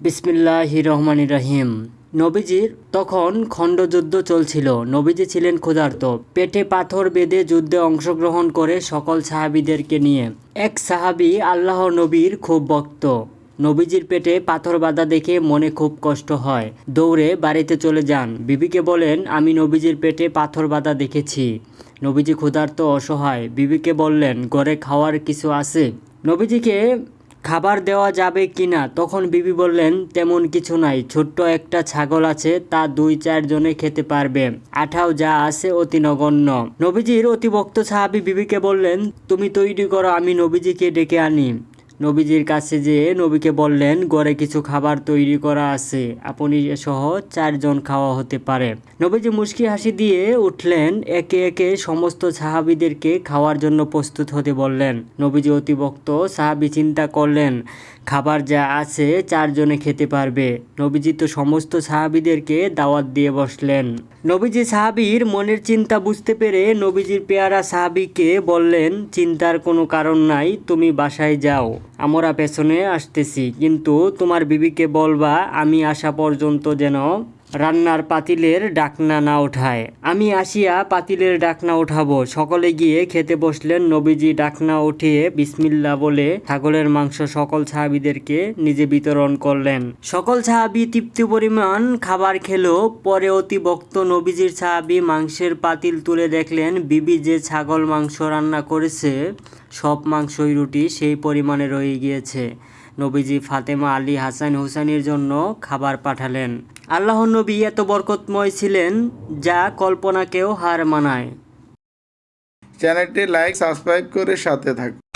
বিসমিল্লাহ রহমান রাহিম। নবীজির তখন খণ্ডযুদ্ধ চলছিল। নবীজি ছিলেন ক্ষুধার্ত। পেটে পাথর বেঁধে যুদ্ধে অংশগ্রহণ করে সকল সাহাবিদেরকে নিয়ে। এক সাহাবি আল্লাহ নবীর খুব ভক্ত। নবীজির পেটে পাথর বাঁধা দেখে মনে খুব কষ্ট হয়। দৌড়ে বাড়িতে চলে যান। বিবিকে বলেন, আমি নবীজির পেটে পাথর বাঁধা দেখেছি। নবীজি ক্ষুধার্ত অসহায়। বিবিকে বললেন, ঘরে খাওয়ার কিছু আছে? নবীজিকে খাবার দেওয়া যাবে কি না তখন বিবি বললেন, তেমন কিছু নাই। ছোট্ট একটা ছাগল আছে, তা দুই চারজনে খেতে পারবে। আঠাও যা আছে অতি নগণ্য। নবীজির অতিভক্ত সাহাবি বিবিকে বললেন, তুমি তৈরি করো, আমি নবীজিকে ডেকে আনি। নবীজির কাছে যেয়ে নবীকে বললেন, ঘরে কিছু খাবার তৈরি করা আছে, আপনি সহ চারজন খাওয়া হতে পারে। নবীজি মুশকি হাসি দিয়ে উঠলেন, একে একে সমস্ত সাহাবিদেরকে খাওয়ার জন্য প্রস্তুত হতে বললেন। নবীজি অতিভক্ত, সাহাবি চিন্তা করলেন খাবার যা আছে চারজনে খেতে পারবে। নবীজি তো সমস্ত সাহাবিদেরকে দাওয়াত দিয়ে বসলেন। নবীজি সাহাবির মনের চিন্তা বুঝতে পেরে নবীজির পেয়ারা সাহাবিকে বললেন, চিন্তার কোনো কারণ নাই, তুমি বাসায় যাও। আমরা পেছনে আসতেছি, কিন্তু তোমার বিবিকে বলবা, আমি আসা পর্যন্ত যেন রান্নার পাতিলের ডাকনা না ওঠায়। আমি আসিয়া পাতিলের ডাকনা উঠাবো সকলে গিয়ে খেতে বসলেন নবীজি ডাকনা উঠিয়ে বিসমিল্লা বলে ছাগলের মাংস সকল সাহাবিদেরকে নিজে বিতরণ করলেন। সকল সাহাবি তৃপ্তি পরিমাণ খাবার খেলো। পরে অতি ভক্ত নবীজির সাহাবি মাংসের পাতিল তুলে দেখলেন, বিবি যে ছাগল মাংস রান্না করেছে, সব মাংসই রুটি, সেই পরিমাণে রয়ে গিয়েছে। নবীজি ফাতেমা আলী হাসান হুসাইনের জন্য খাবার পাঠালেন। আল্লাহ নবী এত বরকতময় ছিলেন যা কল্পনাকেও হার মানায়। চ্যানেলটি লাইক, সাবস্ক্রাইব করে সাথে থাকুন।